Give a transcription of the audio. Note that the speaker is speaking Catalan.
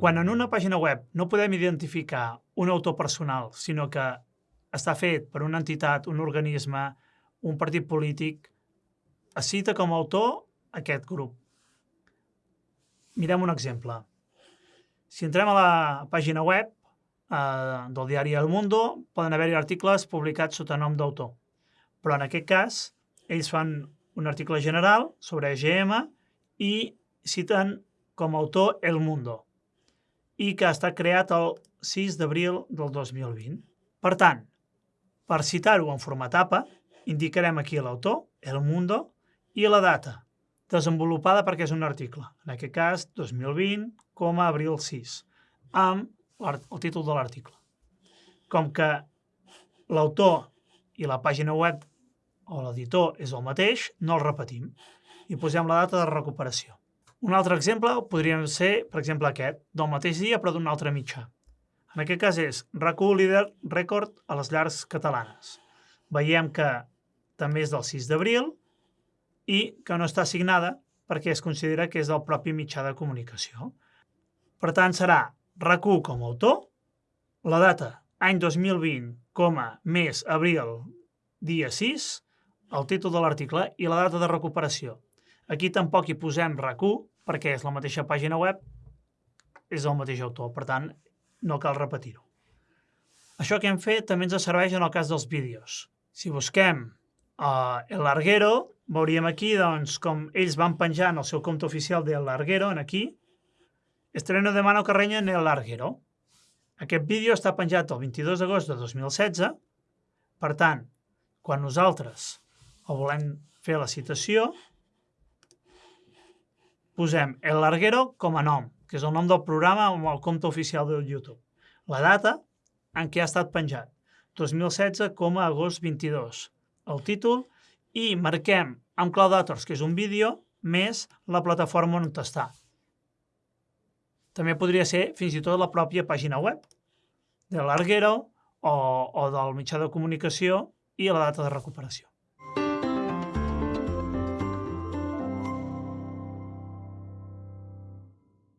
Quan en una pàgina web no podem identificar un autor personal, sinó que està fet per una entitat, un organisme, un partit polític, es cita com a autor aquest grup. Mirem un exemple. Si entrem a la pàgina web eh, del diari El Mundo, poden haver-hi articles publicats sota nom d'autor. Però en aquest cas, ells fan un article general sobre EGM i citen com a autor El Mundo i que està creat el 6 d'abril del 2020. Per tant, per citar-ho en format APA, indicarem aquí l'autor, El Mundo, i la data, desenvolupada perquè és un article, en aquest cas 2020, com a abril 6, amb el títol de l'article. Com que l'autor i la pàgina web o l'editor és el mateix, no el repetim i posem la data de recuperació. Un altre exemple podria ser, per exemple, aquest, del mateix dia però d'un altre mitjà. En aquest cas és rac líder rècord a les llars catalanes. Veiem que també és del 6 d'abril i que no està assignada perquè es considera que és del propi mitjà de comunicació. Per tant, serà rac com a autor, la data any 2020, com a mes abril, dia 6, el títol de l'article i la data de recuperació. Aquí tampoc hi posem RAC1 perquè és la mateixa pàgina web, és el mateix autor, per tant, no cal repetir-ho. Això que hem fet també ens serveix en el cas dels vídeos. Si busquem uh, El Larguero, veuríem aquí doncs, com ells van penjar en el seu compte oficial de El Larguero, en aquí, estreno de Mano Carreño en El Larguero. Aquest vídeo està penjat el 22 d'agost de 2016, per tant, quan nosaltres el volem fer la citació, posem El Larguero com a nom, que és el nom del programa amb el compte oficial del YouTube. La data en què ha estat penjat, 2016 com a agost 22. El títol i marquem amb Cloud que és un vídeo, més la plataforma on està. També podria ser fins i tot la pròpia pàgina web de l'Arguero o, o del mitjà de comunicació i la data de recuperació.